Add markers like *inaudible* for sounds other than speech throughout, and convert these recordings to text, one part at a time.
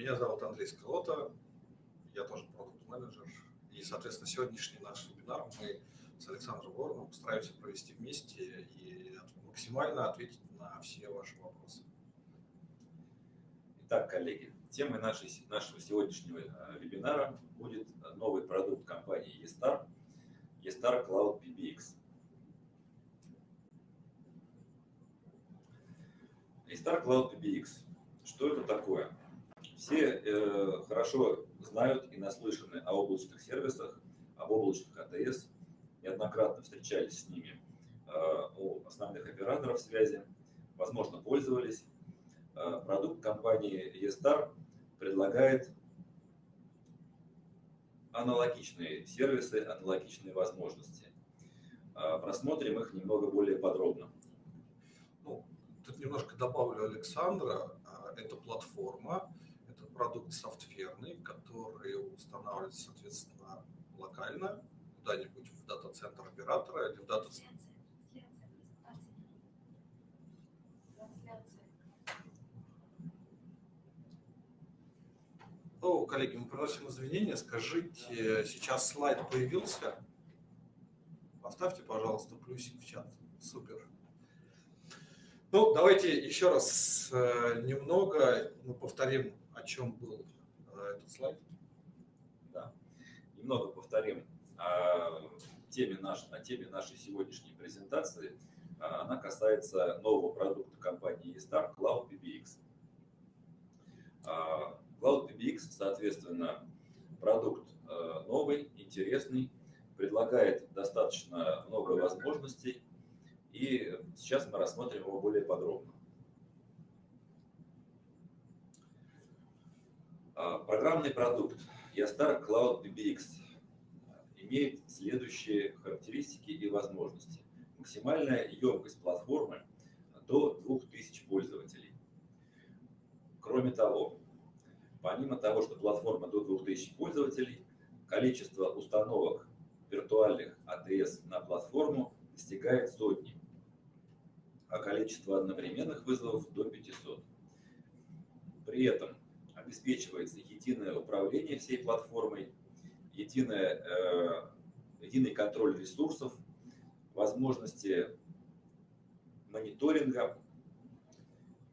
Меня зовут Андрей Сколота, я тоже продукт-менеджер. И, соответственно, сегодняшний наш вебинар мы с Александром Вороном постараемся провести вместе и максимально ответить на все ваши вопросы. Итак, коллеги, темой нашей, нашего сегодняшнего э, вебинара будет новый продукт компании eStar, eStar Cloud PBX. eStar Cloud PBX. Что это такое? Все э, хорошо знают и наслышаны о облачных сервисах, об облачных АТС, неоднократно встречались с ними э, у основных операторов связи, возможно, пользовались. Э, продукт компании eStar предлагает аналогичные сервисы, аналогичные возможности. Э, просмотрим их немного более подробно. Ну, тут немножко добавлю Александра. Это платформа, продукт софтверный, который устанавливается, соответственно, локально, куда-нибудь в дата-центр оператора или в дата-центр. О, коллеги, мы приносим извинения. Скажите, сейчас слайд появился? Поставьте, пожалуйста, плюсик в чат. Супер. Ну, давайте еще раз э, немного мы повторим о чем был э, этот слайд? Да, немного повторим о теме, наш, о теме нашей сегодняшней презентации. А, она касается нового продукта компании eStar Cloud PBX. А, Cloud PBX, соответственно, продукт э, новый, интересный, предлагает достаточно много возможностей, и сейчас мы рассмотрим его более подробно. А, программный продукт Yastar Cloud PBX имеет следующие характеристики и возможности. Максимальная емкость платформы до 2000 пользователей. Кроме того, помимо того, что платформа до 2000 пользователей, количество установок виртуальных АТС на платформу достигает сотни, а количество одновременных вызовов до 500. При этом обеспечивается единое управление всей платформой, единое, э, единый контроль ресурсов, возможности мониторинга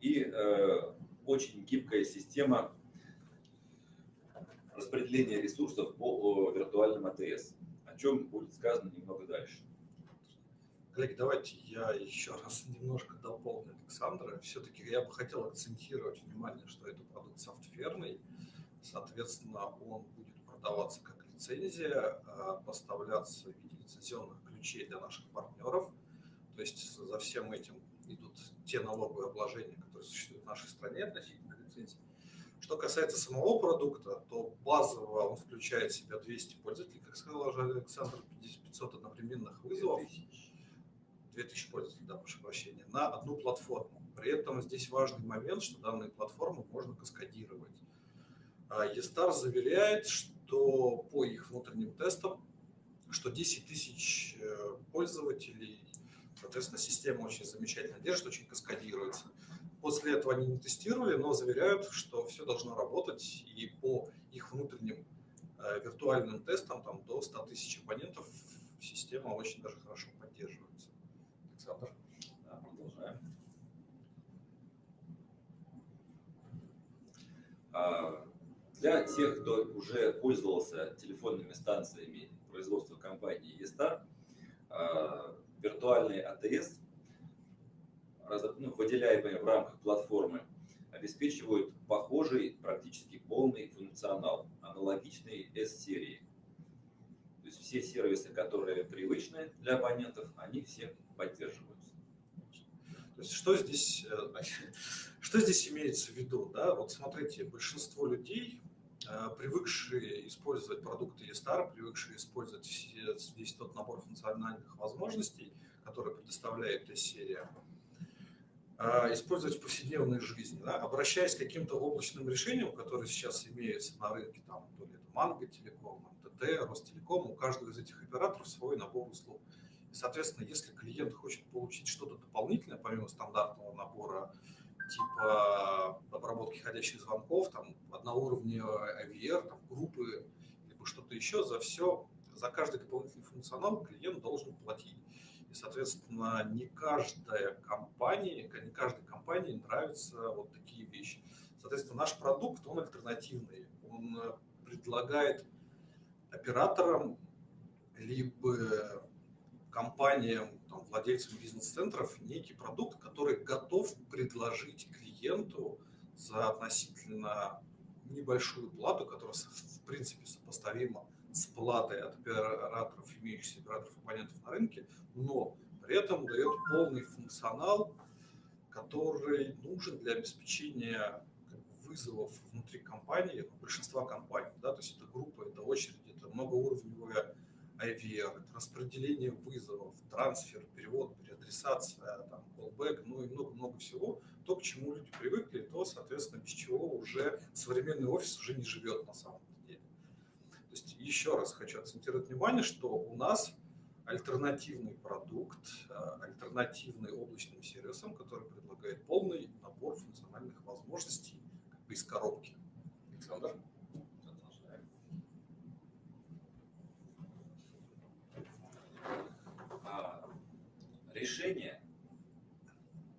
и э, очень гибкая система распределения ресурсов по виртуальным АТС, о чем будет сказано немного дальше. Коллеги, давайте я еще раз немножко дополню Александра. Все-таки я бы хотел акцентировать внимание, что это продукт софтверный. Соответственно, он будет продаваться как лицензия, а поставляться в виде лицензионных ключей для наших партнеров. То есть за всем этим идут те налоговые обложения, которые существуют в нашей стране относительно лицензии. Что касается самого продукта, то базово он включает в себя 200 пользователей, как сказал Александр, 500 одновременных вызовов. 2000 пользователей, да, прошу прощения, на одну платформу. При этом здесь важный момент, что данные платформы можно каскадировать. eStar заверяет, что по их внутренним тестам, что 10 тысяч э, пользователей, соответственно, система очень замечательно держит, очень каскадируется. После этого они не тестировали, но заверяют, что все должно работать, и по их внутренним э, виртуальным тестам там, до 100 тысяч абонентов система очень даже хорошо поддерживается. Да, продолжаем. А, для тех, кто уже пользовался телефонными станциями производства компании eStar, а, виртуальные АТС, ну, выделяемые в рамках платформы, обеспечивают похожий, практически полный функционал, аналогичный S-серии. Все сервисы, которые привычны для абонентов, они все поддерживаются. То есть что здесь, э, *laughs* что здесь имеется в виду? Да? Вот смотрите, большинство людей, э, привыкшие использовать продукты eStar, привыкшие использовать весь тот набор функциональных возможностей, которые предоставляет серия, э, использовать в повседневной жизни, да, обращаясь к каким-то облачным решениям, которые сейчас имеются на рынке, там, то ли это Манго Телеком, МТТ, Ростелеком, у каждого из этих операторов свой набор услуг. И, соответственно, если клиент хочет получить что-то дополнительное, помимо стандартного набора типа обработки ходящих звонков, там одноуровневый IVR, там, группы, либо что-то еще, за все, за каждый дополнительный функционал клиент должен платить. И, соответственно, не каждая компания, не каждой компании нравятся вот такие вещи. Соответственно, наш продукт, он альтернативный. Он э, предлагает операторам либо компаниям, там, владельцам бизнес-центров некий продукт, который готов предложить клиенту за относительно небольшую плату, которая в принципе сопоставима с платой от операторов, имеющихся операторов-абонентов на рынке, но при этом дает полный функционал, который нужен для обеспечения вызовов внутри компании, большинства компаний. Да, то есть это группа, это очереди, это многоуровневая IVR, это распределение вызовов, трансфер, перевод, переадресация, там, callback, ну и много-много всего. То, к чему люди привыкли, то, соответственно, без чего уже современный офис уже не живет на самом деле. То есть еще раз хочу акцентировать внимание, что у нас альтернативный продукт, а, альтернативный облачным сервисам, который предлагает полный набор функциональных возможностей как бы из коробки. Александр? Решение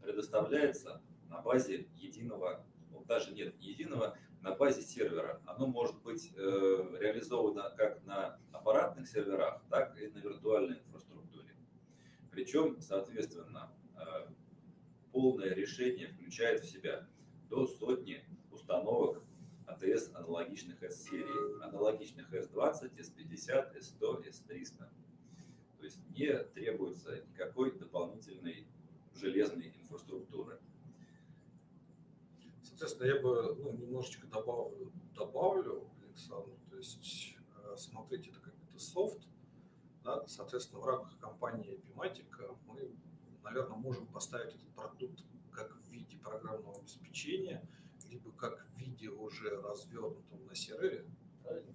предоставляется на базе единого, ну, даже нет единого, на базе сервера. Оно может быть э, реализовано как на аппаратных серверах, так и на виртуальной инфраструктуре. Причем, соответственно, э, полное решение включает в себя до сотни установок АТС аналогичных S-серии, аналогичных S20, S50, S100, S300. То есть не требуется никакой дополнительной железной инфраструктуры. Соответственно, я бы ну, немножечко добавлю, добавлю, Александр, то есть э, смотрите, это какой-то софт, да, соответственно, в рамках компании Epimatic мы, наверное, можем поставить этот продукт как в виде программного обеспечения, либо как в виде уже развернутом на сервере, правильно?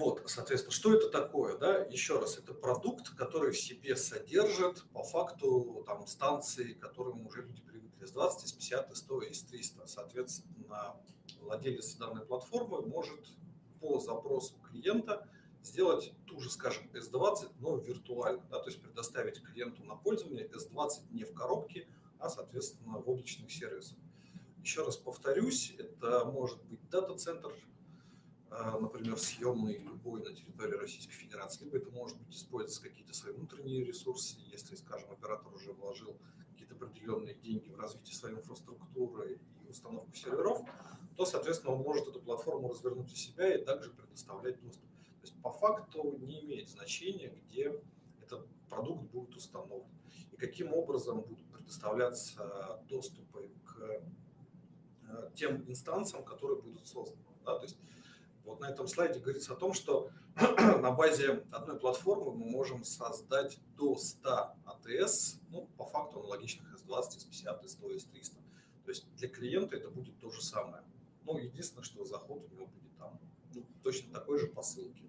Вот, соответственно, что это такое? Да? Еще раз, это продукт, который в себе содержит по факту там, станции, к которым уже люди привыкли с 20, с 50, с 100 и с 300. Соответственно, владелец данной платформы может по запросу клиента сделать ту же, скажем, S20, но виртуально, да, то есть предоставить клиенту на пользование S20 не в коробке, а, соответственно, в облачных сервисах. Еще раз повторюсь, это может быть дата-центр, например, съемный любой на территории Российской Федерации, либо это может быть использоваться какие-то свои внутренние ресурсы, если, скажем, оператор уже вложил какие-то определенные деньги в развитие своей инфраструктуры и установку серверов, то, соответственно, он может эту платформу развернуть у себя и также предоставлять доступ. То есть по факту не имеет значения, где этот продукт будет установлен и каким образом будут предоставляться доступы к э, тем инстанциям, которые будут созданы. Да? То есть вот на этом слайде говорится о том, что *clears throat* на базе одной платформы мы можем создать до 100 АТС, ну, по факту аналогичных S20, S50, S100, S300. То есть для клиента это будет то же самое. Ну, единственное, что заход у него будет там ну, точно такой же по ссылке.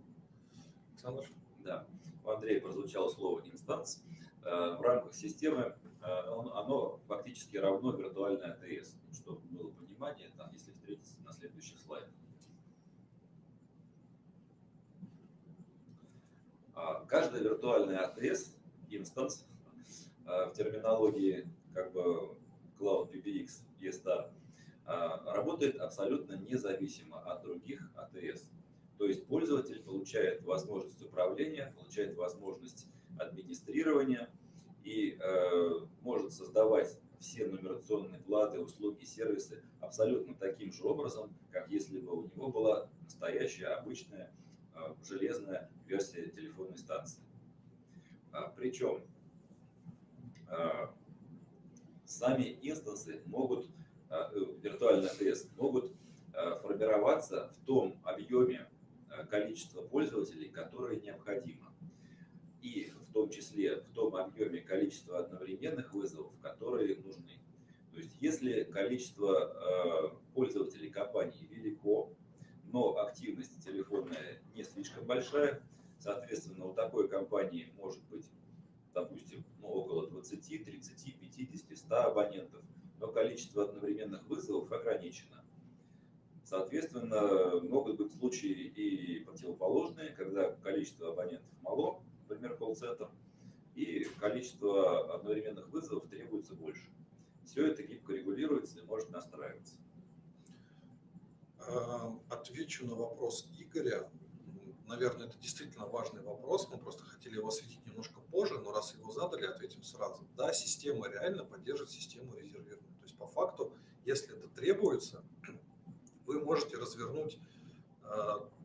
Александр? Да. У Андрея прозвучало слово «инстанс». Э, в рамках системы э, оно фактически равно виртуальной АТС. Чтобы было понимание, там, если встретиться на следующих слайдах. А каждая виртуальная АТС, инстанс, а, в терминологии как бы Cloud PBX, ESTAR, а, работает абсолютно независимо от других АТС. То есть пользователь получает возможность управления, получает возможность администрирования и э, может создавать все нумерационные платы, услуги, сервисы абсолютно таким же образом, как если бы у него была настоящая обычная железная версия телефонной станции. А, Причем э, сами инстансы могут, э, виртуальный АТС, могут формироваться в том объеме количества пользователей, которое необходимо. И в том числе в том объеме количества одновременных вызовов, которые нужны. То есть если количество пользователей компании велико, но активность телефонная не слишком большая. Соответственно, у такой компании может быть, допустим, ну, около 20, 30, 50, 100 абонентов, но количество одновременных вызовов ограничено. Соответственно, могут быть случаи и противоположные, когда количество абонентов мало, например, колл-центр, и количество одновременных вызовов требуется больше. Все это гибко регулируется и может настраиваться. Отвечу на вопрос Игоря. Наверное, это действительно важный вопрос. Мы просто хотели его осветить немножко позже, но раз его задали, ответим сразу. Да, система реально поддерживает систему резервирования. То есть по факту, если это требуется, *clears throat* вы можете развернуть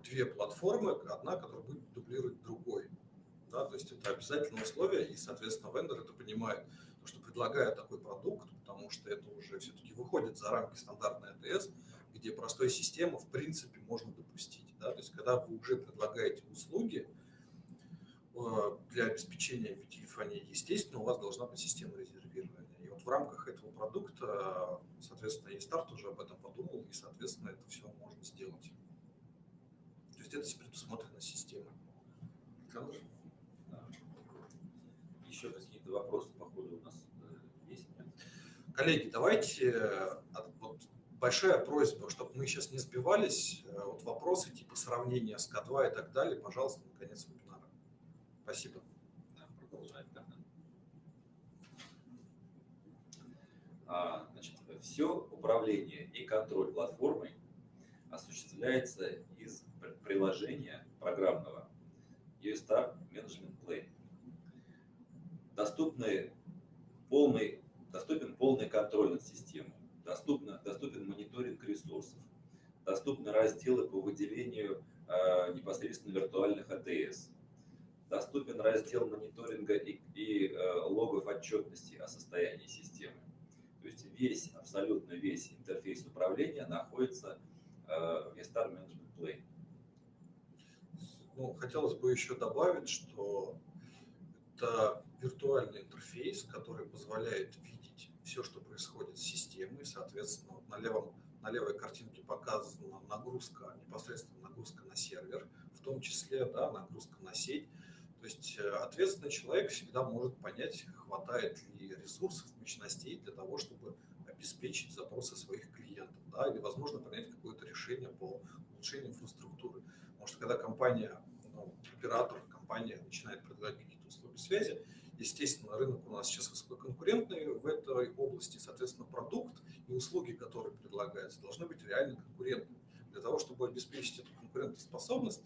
две платформы, одна, которая будет дублировать другой. Да, то есть это обязательное условие, и, соответственно, вендор это понимает, что предлагая такой продукт, потому что это уже все-таки выходит за рамки стандартной АТС, где простой системы в принципе можно допустить. Да? То есть когда вы уже предлагаете услуги э, для обеспечения видеотелефонии, естественно, у вас должна быть система резервирования. И вот в рамках этого продукта, соответственно, и старт уже об этом подумал, и, соответственно, это все можно сделать. То есть это предусмотрено системой. Александр? Еще какие-то вопросы по ходу у нас э, есть? Коллеги, давайте э, вот, большая просьба, чтобы мы сейчас не сбивались, э, вот вопросы типа сравнения с К2 и так далее, пожалуйста, на конец вебинара. Спасибо. Да, продолжаем. Да. А, значит, все управление и контроль платформой осуществляется из приложения программного UStar Management Plane доступны полный, доступен полный контроль над системой, доступно, доступен мониторинг ресурсов, доступны разделы по выделению э, непосредственно виртуальных АТС, доступен раздел мониторинга и, и э, логов отчетности о состоянии системы. То есть весь, абсолютно весь интерфейс управления находится э, в Vestar Management Plane. Ну, хотелось бы еще добавить, что это виртуальный интерфейс, который позволяет видеть все, что происходит с системой. Соответственно, вот на, левом, на левой картинке показана нагрузка, непосредственно нагрузка на сервер, в том числе да, нагрузка на сеть. То есть э, ответственный человек всегда может понять, хватает ли ресурсов, мощностей для того, чтобы обеспечить запросы своих клиентов, да, или, возможно, принять какое-то решение по улучшению инфраструктуры. Потому что когда компания, ну, оператор, компания начинает предлагать какие-то услуги связи, Естественно, рынок у нас сейчас высококонкурентный в этой области, соответственно, продукт и услуги, которые предлагаются, должны быть реально конкурентными. Для того, чтобы обеспечить эту конкурентоспособность,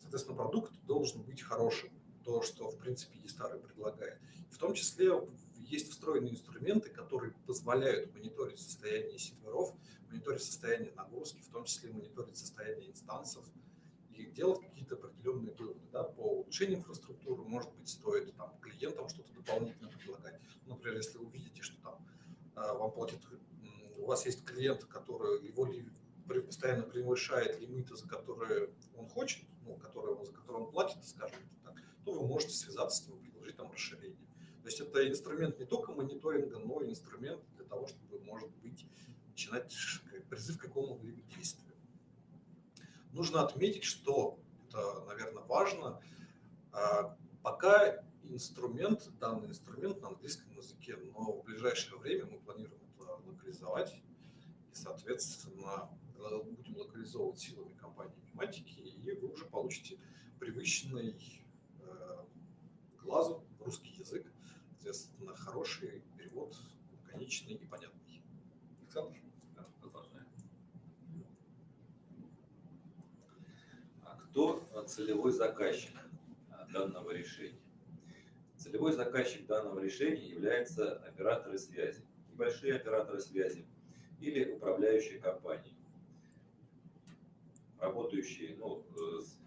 соответственно, продукт должен быть хорошим, то, что, в принципе, Естары предлагает. В том числе есть встроенные инструменты, которые позволяют мониторить состояние серверов, мониторить состояние нагрузки, в том числе мониторить состояние инстансов, и делать какие-то определенные выводы да, по улучшению инфраструктуры. Может быть, стоит там, клиентам что-то дополнительно предлагать. Например, если вы видите, что там а, вам платит, у вас есть клиент, который его постоянно превышает лимиты, за которые он хочет, ну, которые, за которые он платит, скажем так, то вы можете связаться с ним, предложить там расширение. То есть это инструмент не только мониторинга, но и инструмент для того, чтобы, может быть, начинать призыв к какому-либо действию. Нужно отметить, что это, наверное, важно. А, пока инструмент, данный инструмент на английском языке, но в ближайшее время мы планируем это локализовать. И, соответственно, будем локализовывать силами компании Пневматики, и вы уже получите привычный э, глазу русский язык, соответственно, хороший перевод, лаконичный и понятный. Александр? Кто целевой заказчик данного решения? Целевой заказчик данного решения является операторы связи, небольшие операторы связи или управляющие компании, работающие ну,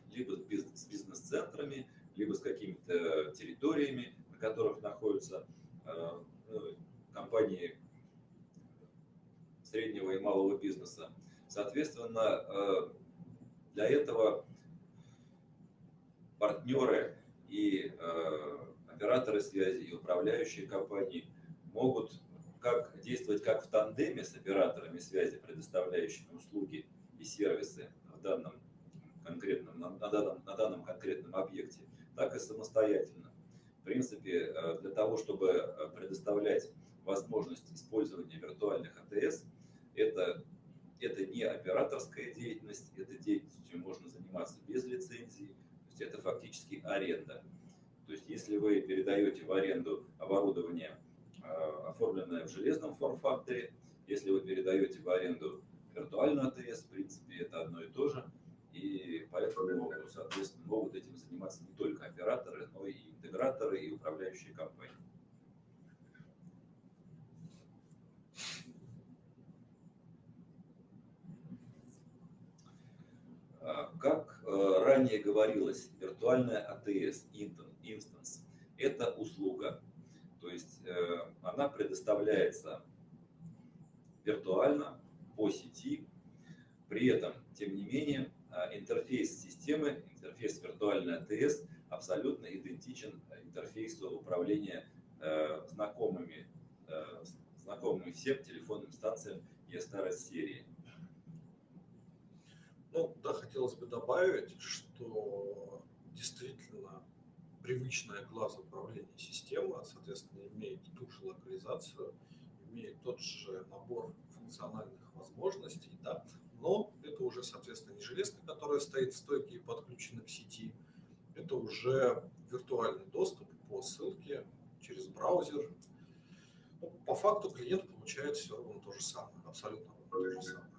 либо с бизнес-центрами, либо с какими-то территориями, на которых находятся э, ну, компании среднего и малого бизнеса. Соответственно, э, для этого партнеры и э, операторы связи, и управляющие компании могут как, действовать как в тандеме с операторами связи, предоставляющими услуги и сервисы в данном конкретном, на, данном, на данном конкретном объекте, так и самостоятельно. В принципе, для того, чтобы предоставлять возможность использования виртуальных АТС, это, это не операторская деятельность, этой деятельностью можно заниматься без лицензии, есть это фактически аренда. То есть если вы передаете в аренду оборудование, а, оформленное в железном форм-факторе, если вы передаете в аренду виртуальную АТС, в принципе, это одно и то же. И поэтому, соответственно, могут этим заниматься не только операторы, но и интеграторы и управляющие компании. А, как ранее говорилось, виртуальная АТС, инстанс, это услуга. То есть э, она предоставляется виртуально по сети. При этом, тем не менее, а, интерфейс системы, интерфейс виртуальной АТС абсолютно идентичен интерфейсу управления э, знакомыми, знакомыми всем телефонным станциям ESTARS серии. Ну, да, хотелось бы добавить, что действительно привычная глазу управления система, соответственно, имеет ту же локализацию, имеет тот же набор функциональных возможностей, да, но это уже, соответственно, не железка, которая стоит в стойке и подключена к сети, это уже виртуальный доступ по ссылке через браузер. Ну, по факту клиент получает все равно то же самое, абсолютно то же самое.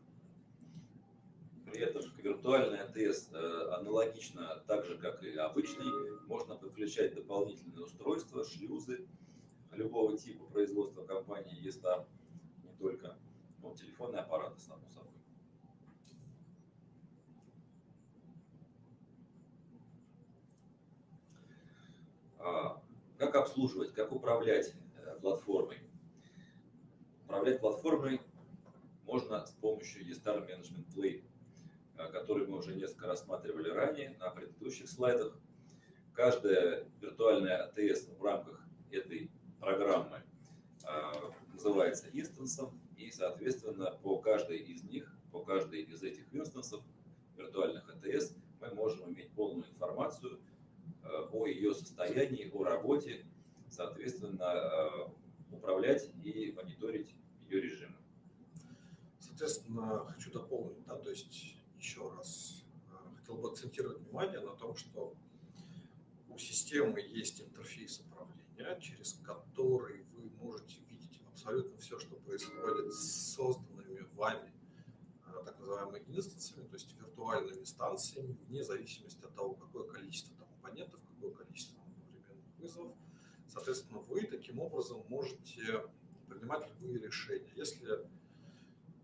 При этом виртуальный АТС э, аналогично, так же как и обычный, можно подключать дополнительные устройства, шлюзы любого типа производства компании ESTAR, не только но телефонные аппараты, само собой. А, как обслуживать, как управлять э, платформой? Управлять платформой можно с помощью eStar Management Play который мы уже несколько рассматривали ранее на предыдущих слайдах. Каждая виртуальная АТС в рамках этой программы а, называется инстансом, и, соответственно, по каждой из них, по каждой из этих инстансов виртуальных АТС мы можем иметь полную информацию а, о ее состоянии, о работе, соответственно, а, управлять и мониторить ее режимы. Соответственно, хочу дополнить, да, то есть еще раз э, хотел бы акцентировать внимание на том, что у системы есть интерфейс управления, через который вы можете видеть абсолютно все, что происходит с созданными вами э, так называемыми инстансами, то есть виртуальными станциями, вне зависимости от того, какое количество там, абонентов, какое количество одновременных вызовов. Соответственно, вы таким образом можете принимать любые решения. Если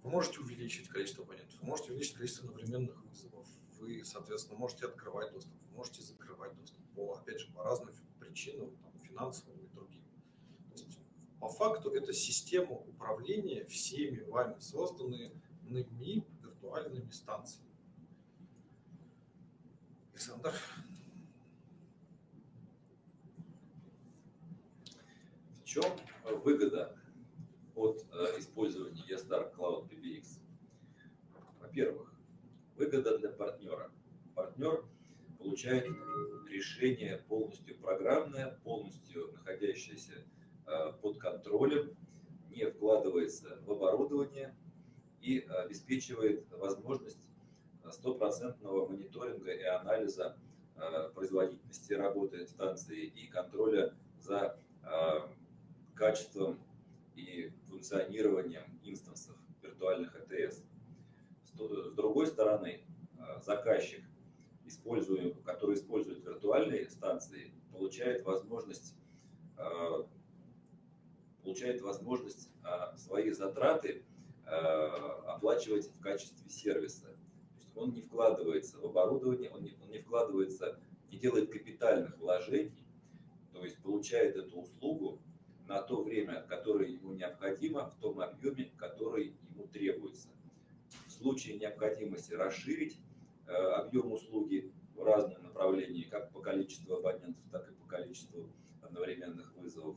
вы можете увеличить количество абонентов, вы можете увеличить количество одновременных вызовов, вы, соответственно, можете открывать доступ, вы можете закрывать доступ, по, опять же, по разным причинам, там, финансовым и другим. То есть, по факту это система управления всеми вами созданными виртуальными станциями. Александр? В чем выгода от э, использования ESTAR Cloud PBX? Во-первых, выгода для партнера. Партнер получает решение полностью программное, полностью находящееся э, под контролем, не вкладывается в оборудование и обеспечивает возможность стопроцентного мониторинга и анализа э, производительности работы станции и контроля за качеством и функционированием инстансов виртуальных АТС. С другой стороны, э, заказчик, который использует виртуальные станции, получает возможность, э, получает возможность э, свои затраты оплачивать в качестве сервиса. То есть он не вкладывается в оборудование, он не, он не вкладывается, не делает капитальных вложений, то есть получает эту услугу на то время, которое ему необходимо, в том объеме, который ему требуется. В случае необходимости расширить э, объем услуги в разные направления, как по количеству абонентов, так и по количеству одновременных вызовов,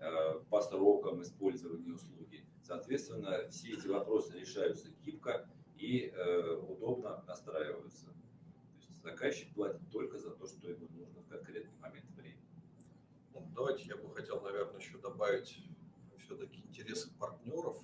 э, по срокам использования услуги. Соответственно, все эти вопросы решаются гибко и э, удобно настраиваются. То есть заказчик платит только за то, что ему нужно в конкретный момент времени. Ну, давайте я бы хотел, наверное, еще добавить все-таки интересы партнеров.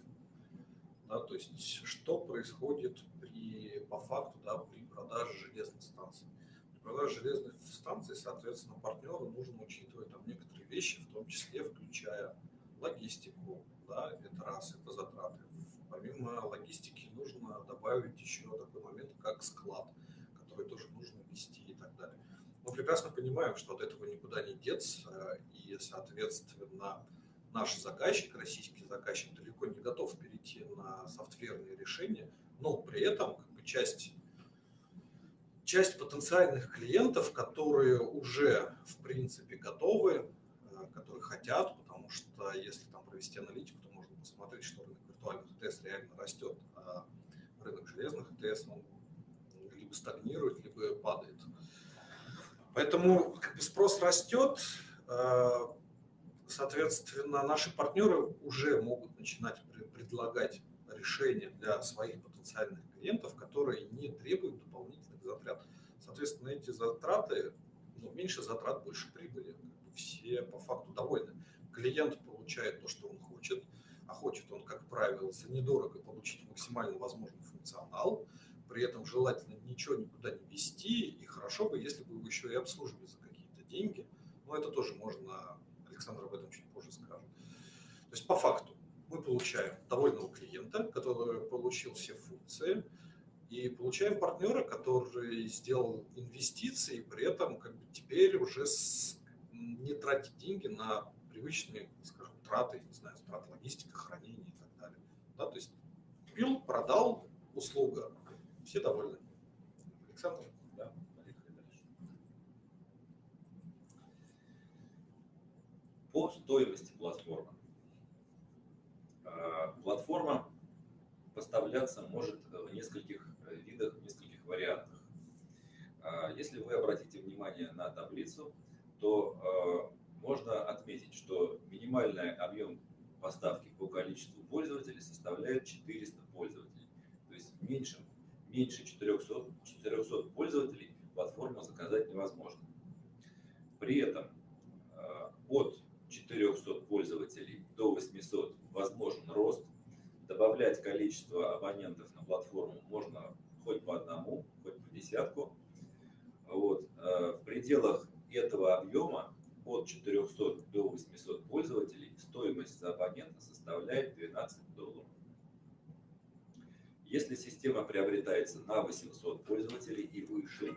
Да, то есть что происходит при, по факту да, при продаже железных станций. При продаже железных станций, соответственно, партнеру нужно учитывать там некоторые вещи, в том числе включая логистику, да, это раз, это затраты. Помимо логистики нужно добавить еще такой момент, как склад, который тоже нужно вести и так далее. Мы прекрасно понимаем, что от этого никуда не деться, и, соответственно, наш заказчик, российский заказчик, далеко не готов перейти на софтверные решения, но при этом как бы, часть, часть потенциальных клиентов, которые уже в принципе готовы, э, которые хотят, потому что если там провести аналитику, то можно посмотреть, что рынок виртуальных ТС реально растет, а рынок железных ТС он либо стагнирует, либо падает. Поэтому как бы, спрос растет, э, соответственно, наши партнеры уже могут начинать предлагать решения для своих потенциальных клиентов, которые не требуют дополнительных затрат. Соответственно, эти затраты, ну, меньше затрат, больше прибыли. Все по факту довольны. Клиент получает то, что он хочет, а хочет он, как правило, за недорого получить максимально возможный функционал, при этом желательно ничего никуда не вести, и хорошо бы, если бы вы еще и обслуживали за какие-то деньги, но это тоже можно, Александр об этом чуть позже скажет. То есть по факту мы получаем довольного клиента, который получил все функции, и получаем партнера, который сделал инвестиции, и при этом как бы теперь уже с, не тратит деньги на привычные, скажем, траты, не знаю, траты логистика, хранения и так далее. Да, то есть купил, продал, услуга, все довольны. Александр? Да, поехали дальше. По стоимости платформы. Платформа поставляться может в нескольких видах, в нескольких вариантах. Если вы обратите внимание на таблицу, то можно отметить, что минимальный объем поставки по количеству пользователей составляет 400 пользователей. То есть меньше, меньше 400, 400 пользователей платформу заказать невозможно. При этом от 400 пользователей до 800 возможен рост. Добавлять количество абонентов на платформу можно хоть по одному, хоть по десятку. Вот. В пределах этого объема от 400 до 800 пользователей стоимость за абонента составляет 12 долларов. Если система приобретается на 800 пользователей и выше,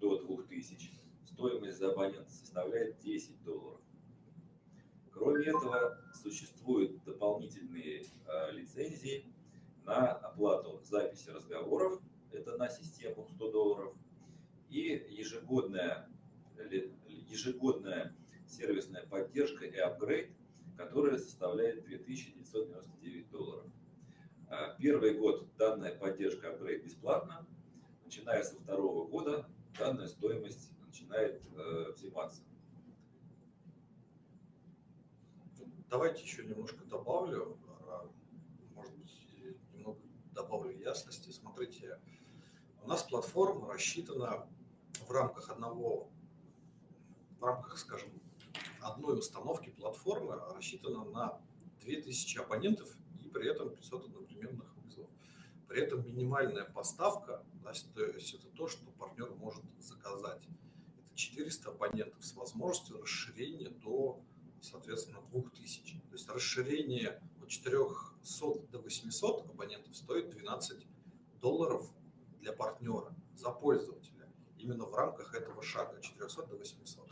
до 2000, стоимость за абонента составляет 10 долларов. Кроме этого, существуют дополнительные э, лицензии на оплату записи разговоров, это на систему 100 долларов, и ежегодная ежегодная сервисная поддержка и апгрейд, которая составляет 2999 долларов. А, первый год данная поддержка апгрейд бесплатна. Начиная со второго года данная стоимость начинает э, взиматься. Давайте еще немножко добавлю, а, может быть, немного добавлю ясности. Смотрите, у нас платформа рассчитана в рамках одного в рамках, скажем, одной установки платформы рассчитана на 2000 абонентов при этом 500 одновременных вызовов. При этом минимальная поставка, да, то есть это то, что партнер может заказать. Это 400 абонентов с возможностью расширения до, соответственно, 2000. То есть расширение от 400 до 800 абонентов стоит 12 долларов для партнера за пользователя именно в рамках этого шага 400 до 800.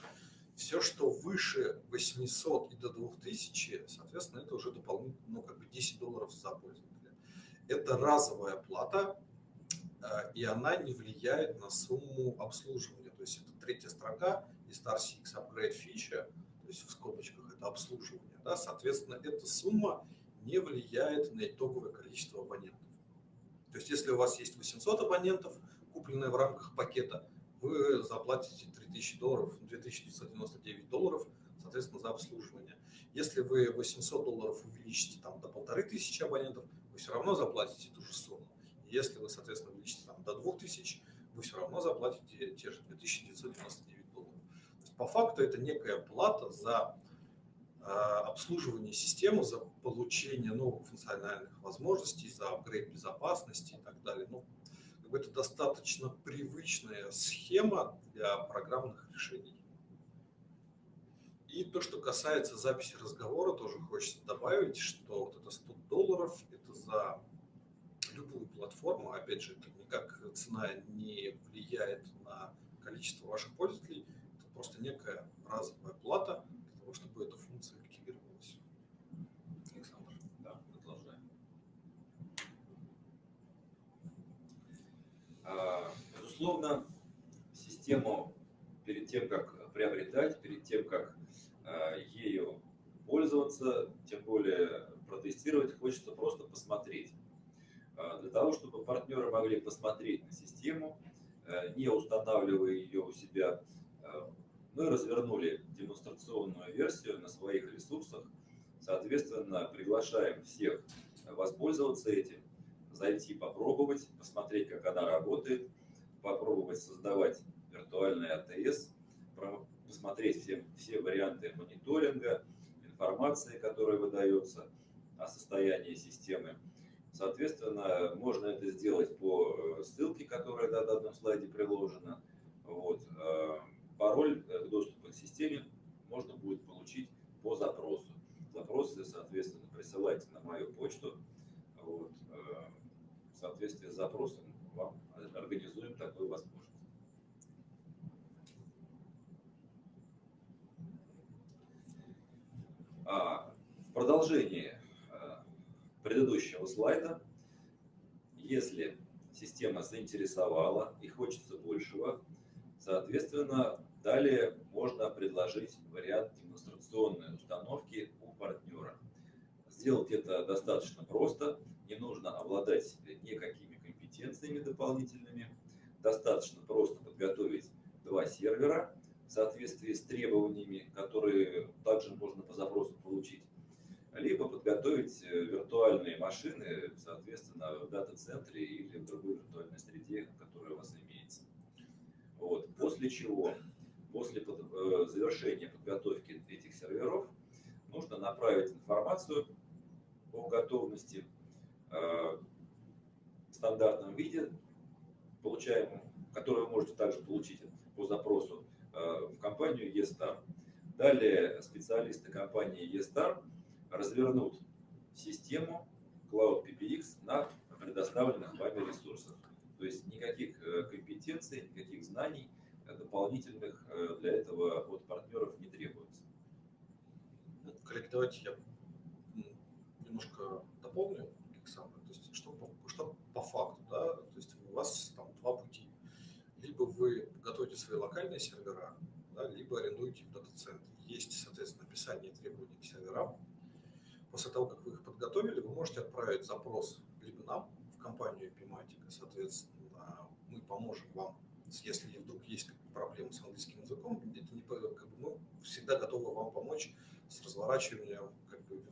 Все, что выше 800 и до 2000, соответственно, это уже дополнительно, ну, как бы 10 долларов за пользователя. Это разовая плата, э, и она не влияет на сумму обслуживания. То есть это третья строка из StarCX Upgrade фича, то есть в скобочках это обслуживание. Да? Соответственно, эта сумма не влияет на итоговое количество абонентов. То есть если у вас есть 800 абонентов, купленные в рамках пакета, вы заплатите 3000 долларов, 2999 долларов, соответственно, за обслуживание. Если вы 800 долларов увеличите там, до 1500 абонентов, вы все равно заплатите ту же сумму. Если вы, соответственно, увеличите там, до 2000, вы все равно заплатите те же 2999 долларов. То есть, по факту это некая плата за а, обслуживание системы, за получение новых функциональных возможностей, за апгрейд безопасности и так далее. Ну, это достаточно привычная схема для программных решений. И то, что касается записи разговора, тоже хочется добавить, что вот это 100 долларов – это за любую платформу. Опять же, это никак цена не влияет на количество ваших пользователей. Это просто некая разовая плата для того, чтобы эта функция активировалась. Александр. Да, продолжаем. А, безусловно, систему перед тем, как приобретать, перед тем, как Э, ею пользоваться, тем более протестировать, хочется просто посмотреть. Э, для того, чтобы партнеры могли посмотреть на систему, э, не устанавливая ее у себя, мы развернули демонстрационную версию на своих ресурсах. Соответственно, приглашаем всех воспользоваться этим, зайти попробовать, посмотреть, как она работает, попробовать создавать виртуальный АТС, посмотреть все, все варианты мониторинга, информации, которая выдается о состоянии системы. Соответственно, можно это сделать по э, ссылке, которая на данном слайде приложена. Вот. Э, пароль к доступу к системе можно будет получить по запросу. Запросы, соответственно, присылайте на мою почту. Вот. Э, в соответствии с запросом организуем такую возможность. А, в продолжении а, предыдущего слайда, если система заинтересовала и хочется большего, соответственно, далее можно предложить вариант демонстрационной установки у партнера. Сделать это достаточно просто, не нужно обладать никакими компетенциями дополнительными, достаточно просто подготовить два сервера, в соответствии с требованиями, которые также можно по запросу получить, либо подготовить э, виртуальные машины, соответственно, в дата-центре или в другой виртуальной среде, которая у вас имеется. Вот. После чего, после э, завершения подготовки этих серверов, нужно направить информацию о готовности э, стандартном виде, получаемом, которую вы можете также получить по запросу Э, в компанию eStar. Далее специалисты компании eStar развернут систему Cloud PPX на предоставленных вами ресурсах. То есть никаких э, компетенций, никаких знаний дополнительных э, для этого от партнеров не требуется. Коллеги, давайте я немножко дополню, Александр. То есть, что, что по факту, да, то есть у вас там два пути либо вы готовите свои локальные сервера, да, либо арендуете в дата-центре. Есть, соответственно, описание требований к серверам. После того, как вы их подготовили, вы можете отправить запрос либо нам, в компанию Epimatica, соответственно, мы поможем вам, если вдруг есть проблемы с английским языком, это не, как бы, мы всегда готовы вам помочь с разворачиванием как бы,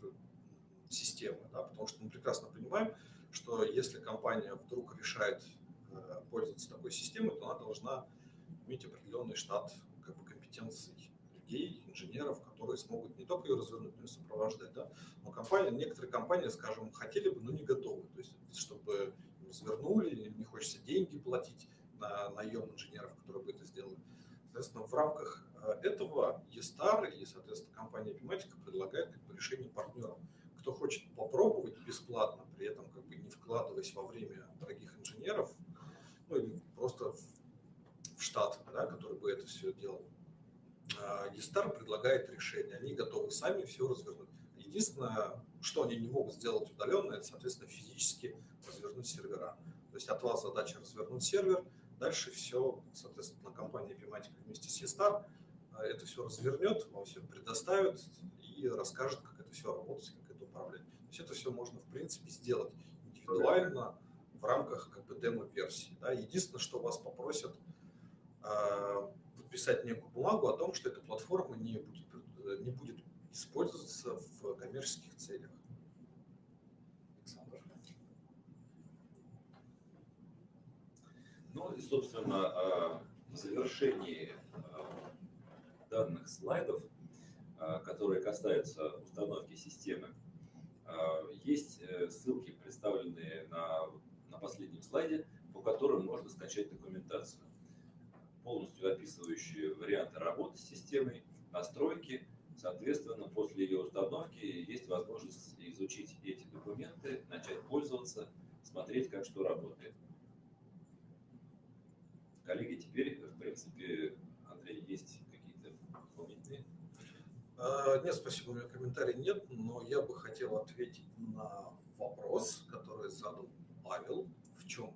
системы, да, потому что мы прекрасно понимаем, что если компания вдруг решает Э, пользоваться такой системой, то она должна иметь определенный штат как бы, компетенций людей, инженеров, которые смогут не только ее развернуть, но и сопровождать. Да? Но компания, некоторые компании, скажем, хотели бы, но не готовы. То есть, чтобы развернули, не хочется деньги платить на наем инженеров, которые бы это сделали. Соответственно, в рамках э, этого eStar и, соответственно, компания Epimatica предлагает как бы, решение партнерам. Кто хочет попробовать бесплатно, при этом как бы не вкладываясь во время дорогих инженеров, ну или просто в штат, да, который бы это все делал. Гестар предлагает решение, они готовы сами все развернуть. Единственное, что они не могут сделать удаленно, это, соответственно, физически развернуть сервера. То есть от вас задача развернуть сервер, дальше все, соответственно, компания Epimatic вместе с Estar а, это все развернет, вам все предоставит и расскажет, как это все работает, как это управлять. То есть это все можно, в принципе, сделать индивидуально, в рамках как бы демо-версии. Да. Единственное, что вас попросят э, подписать некую бумагу о том, что эта платформа не будет, не будет использоваться в коммерческих целях. Александр. Ну и, собственно, в завершении данных слайдов, которые касаются установки системы, есть ссылки, представленные на, на последнем слайде, по которым можно скачать документацию, полностью описывающие варианты работы с системой, настройки. Соответственно, после ее установки есть возможность изучить эти документы, начать пользоваться, смотреть, как что работает. Коллеги, теперь, в принципе, Андрей, есть нет, спасибо, у меня комментариев нет, но я бы хотел ответить на вопрос, который задал Павел. В чем?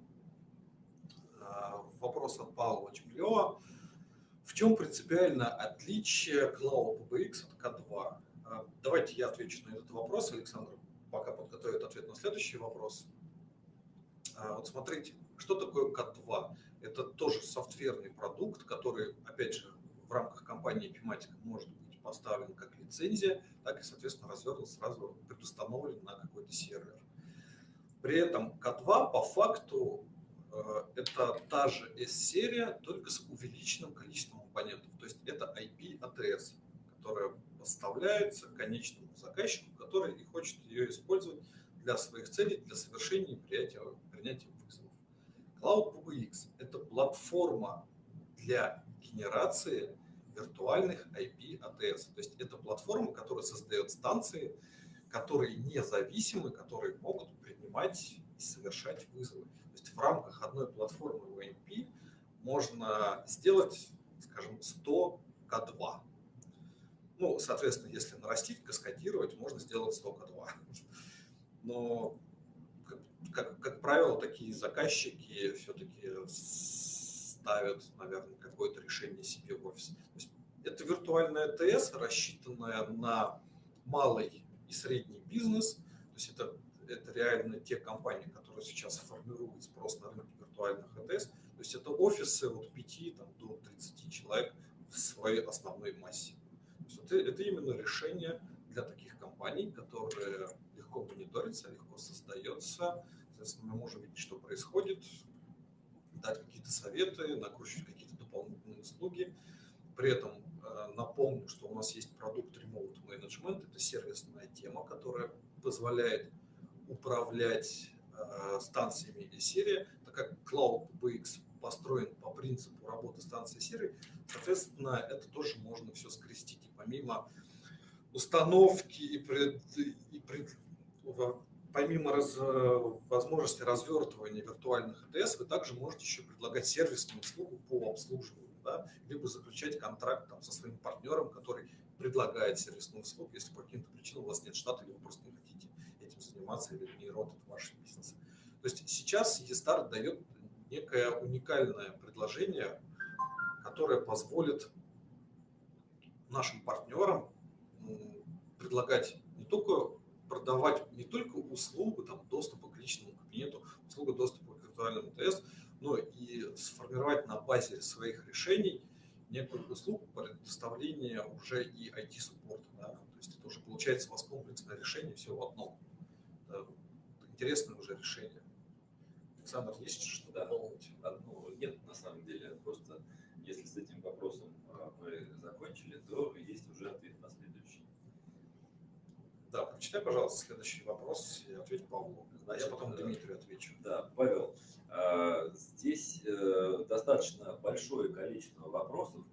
А, вопрос от Павла очень клево. В чем принципиальное отличие Cloud PBX от K2? А, давайте я отвечу на этот вопрос, Александр пока подготовит ответ на следующий вопрос. А, вот смотрите, что такое K2? Это тоже софтверный продукт, который, опять же, в рамках компании Epimatic может быть поставлен как лицензия, так и, соответственно, развернут сразу предустановлен на какой-то сервер. При этом K2 по факту э, это та же S-серия, только с увеличенным количеством компонентов. То есть это IP ATS, которая поставляется конечному заказчику, который и хочет ее использовать для своих целей, для совершения принятия, принятия вызовов. Cloud PBX – это платформа для генерации виртуальных IP ATS. То есть это платформа, которая создает станции, которые независимы, которые могут принимать и совершать вызовы. То есть в рамках одной платформы OMP можно сделать, скажем, 100 К2. Ну, соответственно, если нарастить, каскадировать, можно сделать 100 К2. Но, как, как, как правило, такие заказчики все-таки ставят, наверное, какое-то решение себе в офис. То есть это виртуальная ТС, рассчитанная на малый и средний бизнес. То есть это, это реально те компании, которые сейчас формируют спрос на рынке виртуальных АТС. То есть это офисы от 5 там, до 30 человек в своей основной массе. Это, это именно решение для таких компаний, которые легко мониторятся, легко создается. Соответственно, мы можем видеть, что происходит, дать какие-то советы, накручивать какие-то дополнительные услуги. При этом э, напомню, что у нас есть продукт Remote Management. Это сервисная тема, которая позволяет управлять э, станциями и серии, так как Cloud BX построен по принципу работы станции серии, соответственно, это тоже можно все скрестить. И помимо установки и, пред, и пред, помимо раз, возможности развертывания виртуальных АТС, вы также можете еще предлагать сервисную услугу по обслуживанию, да, либо заключать контракт там, со своим партнером, который предлагает сервисную услугу, если по каким-то причинам у вас нет штата, или вы просто не хотите этим заниматься, или не рот это ваш бизнес. То есть сейчас eStart дает некое уникальное предложение, которое позволит нашим партнерам предлагать не только продавать не только услугу там, доступа к личному кабинету, услугу доступа к виртуальному ТС, но и сформировать на базе своих решений некую услугу предоставления уже и IT-суппорта. Да? То есть это уже получается у вас комплексное решение все в одном. Это интересное уже решение. Александр, есть что да. дополнить? Ну, нет, на самом деле. Просто если с этим вопросом а, мы закончили, то есть уже ответ. Да, прочитай, пожалуйста, следующий вопрос и ответь Павлу. Значит, я потом Дмитрию отвечу. Да, Павел, а, здесь э, достаточно большое количество вопросов,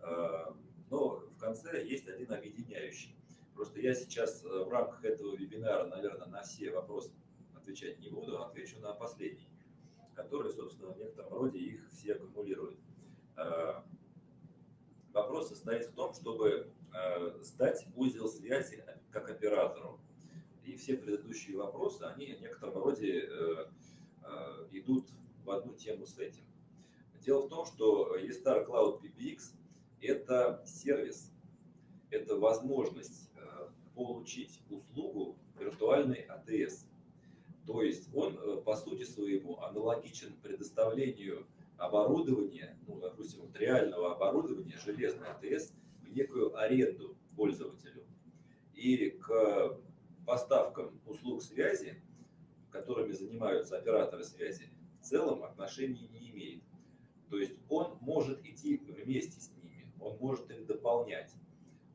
а, но в конце есть один объединяющий. Просто я сейчас э, в рамках этого вебинара, наверное, на все вопросы отвечать не буду, а отвечу на последний, который, собственно, в некотором роде их все аккумулирует. Э, вопрос состоит в том, чтобы э, сдать узел связи как оператору. И все предыдущие вопросы, они в некотором роде э, идут в одну тему с этим. Дело в том, что eStar Cloud PBX – это сервис, это возможность получить услугу виртуальной АТС. То есть он, э, по сути своему, аналогичен предоставлению оборудования, ну, допустим, вот реального оборудования железной АТС в некую аренду пользователю. И к поставкам услуг связи, которыми занимаются операторы связи, в целом отношения не имеет. То есть он может идти вместе с ними, он может их дополнять,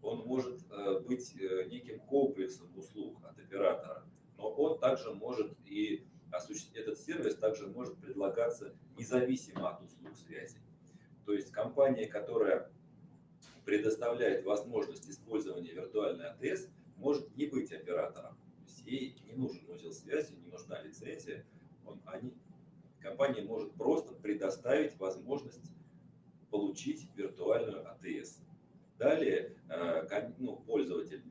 он может э, быть э, неким комплексом услуг от оператора, но он также может и осуществить, этот сервис также может предлагаться независимо от услуг связи. То есть компания, которая предоставляет возможность использования виртуальной АТС, может не быть оператором. То есть ей не нужен узел связи, не нужна лицензия. Он, они, компания может просто предоставить возможность получить виртуальную АТС. Далее э, ну, пользователь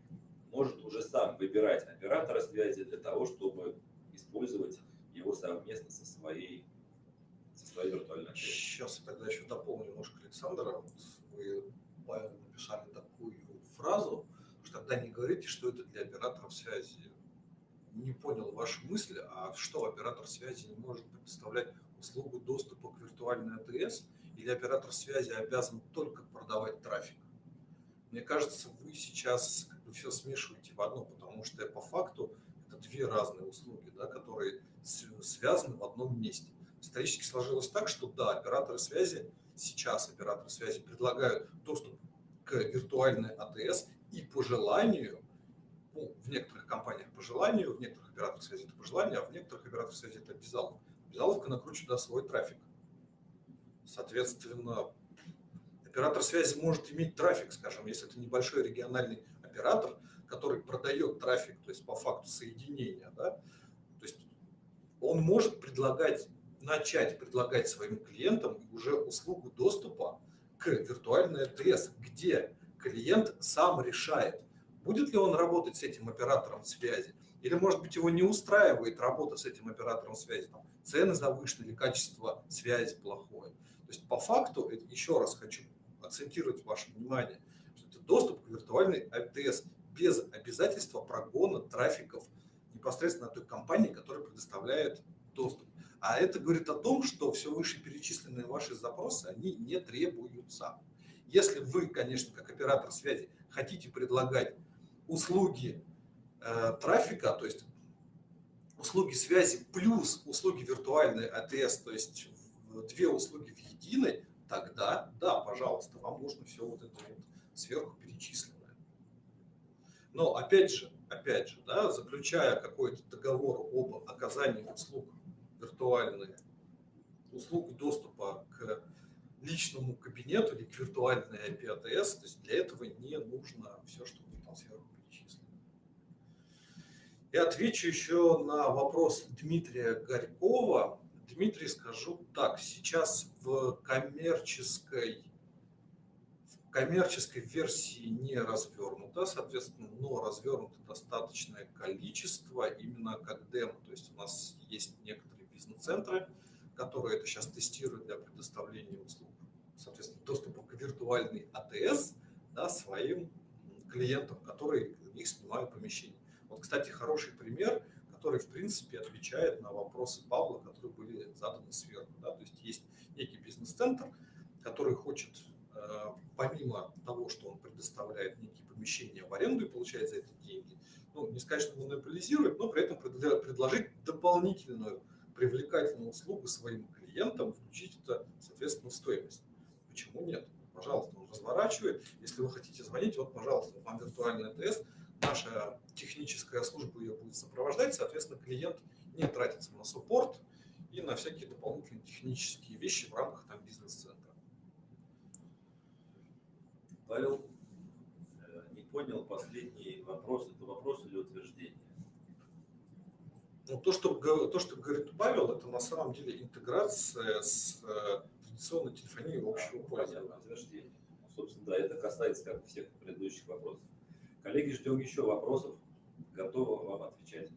может уже сам выбирать оператора связи для того, чтобы использовать его совместно со своей, со своей виртуальной АТС. Сейчас я тогда еще дополню немножко Александра. Вот вы написали такую фразу, что тогда не говорите, что это для операторов связи. Не понял вашу мысль, а что оператор связи не может предоставлять услугу доступа к виртуальной АТС, или оператор связи обязан только продавать трафик? Мне кажется, вы сейчас как бы все смешиваете в одно, потому что по факту это две разные услуги, да, которые связаны в одном месте. Исторически сложилось так, что да, операторы связи, сейчас операторы связи предлагают доступ к виртуальной АТС и по желанию, ну, в некоторых компаниях по желанию, в некоторых операторах связи это по желанию, а в некоторых операторах связи это обязаловка. Обязаловка накручивает да, свой трафик. Соответственно, оператор связи может иметь трафик, скажем, если это небольшой региональный оператор, который продает трафик, то есть по факту соединения, да, то есть он может предлагать, начать предлагать своим клиентам уже услугу доступа к виртуальной АТС, где клиент сам решает, будет ли он работать с этим оператором связи, или, может быть, его не устраивает работа с этим оператором связи, там, цены завышены или качество связи плохое. То есть по факту, еще раз хочу акцентировать ваше внимание, что это доступ к виртуальной АТС без обязательства прогона трафиков непосредственно той компании, которая предоставляет доступ. А это говорит о том, что все вышеперечисленные ваши запросы, они не требуются. Если вы, конечно, как оператор связи, хотите предлагать услуги э, трафика, то есть услуги связи плюс услуги виртуальной АТС, то есть две услуги в единой, тогда да, пожалуйста, вам нужно все вот это вот сверху перечисленное. Но опять же, опять же, да, заключая какой-то договор об оказании услуг виртуальные, услуг доступа к личному кабинету или к виртуальной IP-ATS, то есть для этого не нужно все, что вы там сверху перечислили. Я отвечу еще на вопрос Дмитрия Горькова. Дмитрий, скажу так, сейчас в коммерческой, в коммерческой версии не развернуто, соответственно, но развернуто достаточное количество именно как демо. То есть у нас есть некоторые бизнес-центры, которые это сейчас тестируют для предоставления услуг, соответственно, доступа к виртуальной АТС да, своим клиентам, которые у них снимают помещение. Вот, кстати, хороший пример, который, в принципе, отвечает на вопросы Павла, которые были заданы сверху. Да? То есть есть некий бизнес-центр, который хочет, э, помимо того, что он предоставляет некие помещения в аренду и получает за это деньги, ну, не сказать, что монополизирует, но при этом предложить дополнительную привлекательную услугу своим клиентам, включить это, соответственно, в стоимость. Почему нет? Пожалуйста, он разворачивает. Если вы хотите звонить, вот, пожалуйста, вам виртуальный тест, наша техническая служба ее будет сопровождать, соответственно, клиент не тратится на суппорт и на всякие дополнительные технические вещи в рамках там бизнес-центра. Павел э, не понял последний вопрос. Это вопрос или утверждение? Ну, то, что, то, что говорит Павел, это на самом деле интеграция с э, традиционной телефонией общего пользования. Подожди. Собственно, да, это касается как всех предыдущих вопросов. Коллеги, ждем еще вопросов. Готовы вам отвечать.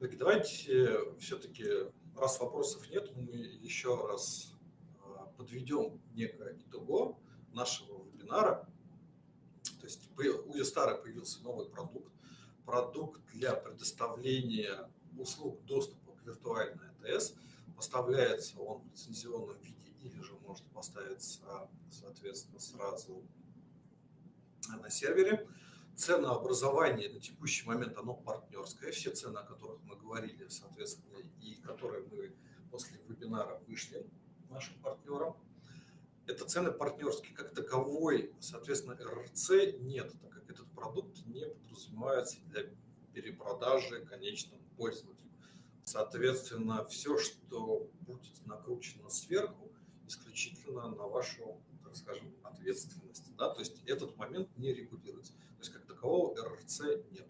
Так, давайте все-таки, раз вопросов нет, мы еще раз э, подведем некое итого нашего вебинара. То есть у Юстара появился новый продукт, продукт для предоставления услуг доступа к виртуальной АТС. Поставляется он в лицензионном виде или же может поставиться, соответственно, сразу на сервере. ценообразование на текущий момент, оно партнерское. Все цены, о которых мы говорили, соответственно, и которые мы после вебинара вышли нашим партнерам, это цены партнерские. Как таковой, соответственно, РРЦ нет, так как этот продукт не подразумевается для перепродажи конечному пользователю. Соответственно, все, что будет накручено сверху, исключительно на вашу, так скажем, ответственность. Да? То есть этот момент не регулируется. То есть как такового РРЦ нет.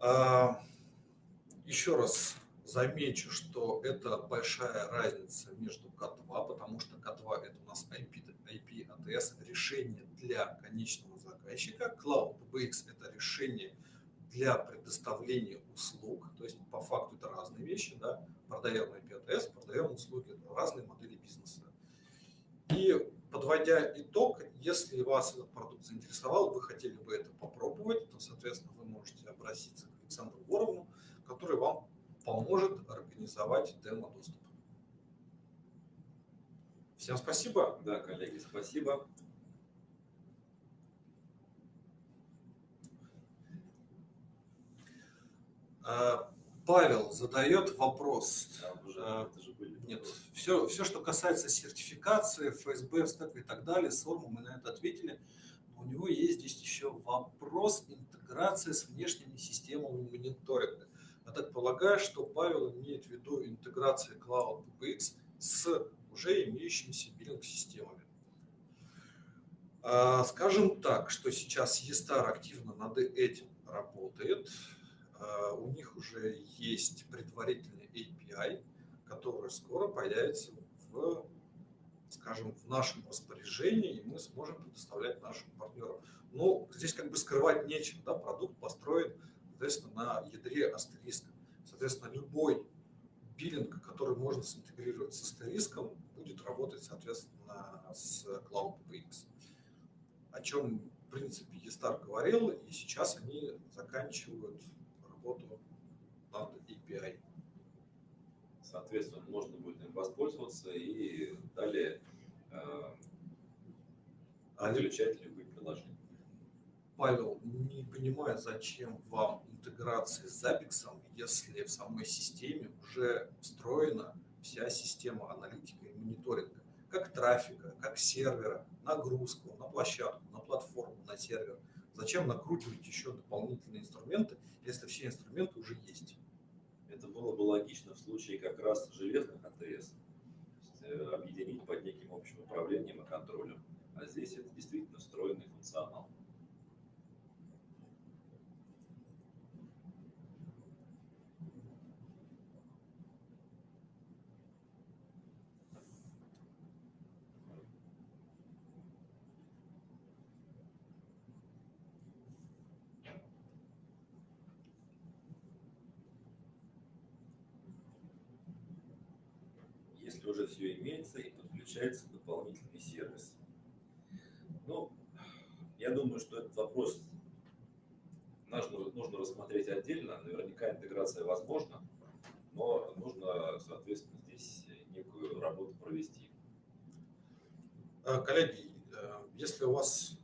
А, еще раз замечу, что это большая разница между К2, потому что К2 это у нас IP, IP ATS решение для конечного заказчика, Cloud PBX это решение для предоставления услуг, то есть по факту это разные вещи, да, продаем IP продаем услуги, это разные модели бизнеса. И подводя итог, если вас этот продукт заинтересовал, вы хотели бы это попробовать, то, соответственно, вы можете обратиться к Александру Боровну, который вам поможет организовать демо-доступ. Всем спасибо. Да, коллеги, спасибо. А, Павел задает вопрос. А, уже, а, это же были Нет, все, все, что касается сертификации, ФСБ, стек и так далее, СОРМу, мы на это ответили. Но у него есть здесь еще вопрос интеграции с внешними системами мониторинга. Я так полагаю, что Павел имеет в виду интеграция Cloud PBX с уже имеющимися биллинг-системами. Скажем так, что сейчас ESTAR активно над этим работает. А, у них уже есть предварительный API, который скоро появится в, скажем, в нашем распоряжении, и мы сможем предоставлять нашим партнерам. Но здесь как бы скрывать нечего, да, продукт построен, соответственно, на ядре астериска. Соответственно, любой биллинг, который можно синтегрировать с астериском, будет работать, соответственно, с Cloud PX. О чем, в принципе, Естар говорил, и сейчас они заканчивают работу над API. Соответственно, можно будет им воспользоваться и далее э, отключать любые приложения. Павел, не понимаю, зачем вам интеграция с Zabbix, если в самой системе уже встроена вся система аналитики и мониторинга, как трафика, как сервера, нагрузку на площадку, на платформу, на сервер. Зачем накручивать еще дополнительные инструменты, если все инструменты уже есть. Это было бы логично в случае как раз железных АТС, э, объединить под неким общим управлением и контролем. А здесь это действительно встроенный функционал. Уже все имеется и подключается дополнительный сервис. Ну, я думаю, что этот вопрос нужно, нужно рассмотреть отдельно. Наверняка интеграция возможна, но нужно, соответственно, здесь некую работу провести. Э, коллеги, э, если у вас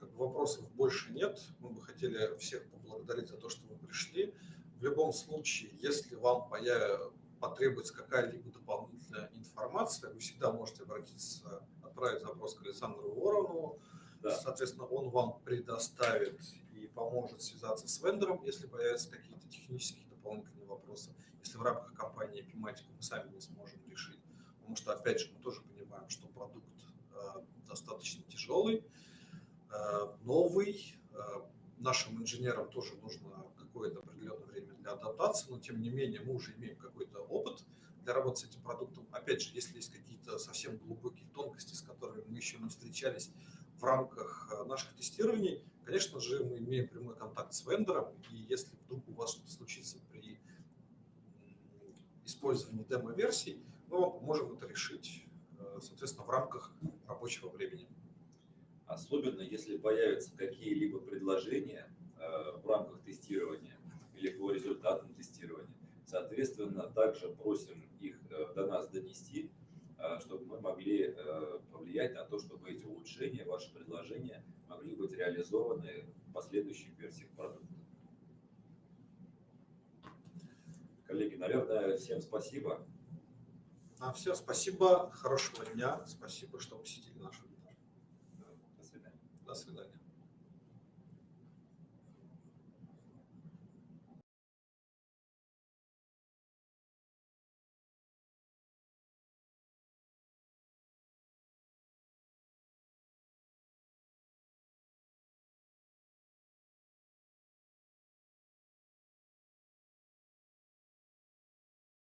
вопросов больше нет, мы бы хотели всех поблагодарить за то, что вы пришли. В любом случае, если вам появится потребуется какая-либо дополнительная информация, вы всегда можете обратиться, отправить запрос к Александру Воронову. Да. Соответственно, он вам предоставит и поможет связаться с вендором, если появятся какие-то технические дополнительные вопросы. Если в рамках компании Epimatic мы сами не сможем решить. Потому что, опять же, мы тоже понимаем, что продукт э, достаточно тяжелый, э, новый. Э, нашим инженерам тоже нужно какое-то определенное время для адаптации, но тем не менее мы уже имеем какой-то опыт для работы с этим продуктом. Опять же, если есть какие-то совсем глубокие тонкости, с которыми мы еще не встречались в рамках э, наших тестирований, конечно же, мы имеем прямой контакт с вендором, и если вдруг у вас что-то случится при использовании демо-версий, мы вам поможем это решить, э, соответственно, в рамках рабочего времени. Особенно, если появятся какие-либо предложения Э, в рамках тестирования или по результатам тестирования. Соответственно, также просим их э, до нас донести, э, чтобы мы могли э, повлиять на то, чтобы эти улучшения, ваши предложения могли быть реализованы в последующих версиях продукта. Коллеги, наверное, всем спасибо. А все, спасибо, хорошего дня, спасибо, что посетили наш вебинар. До свидания. До свидания.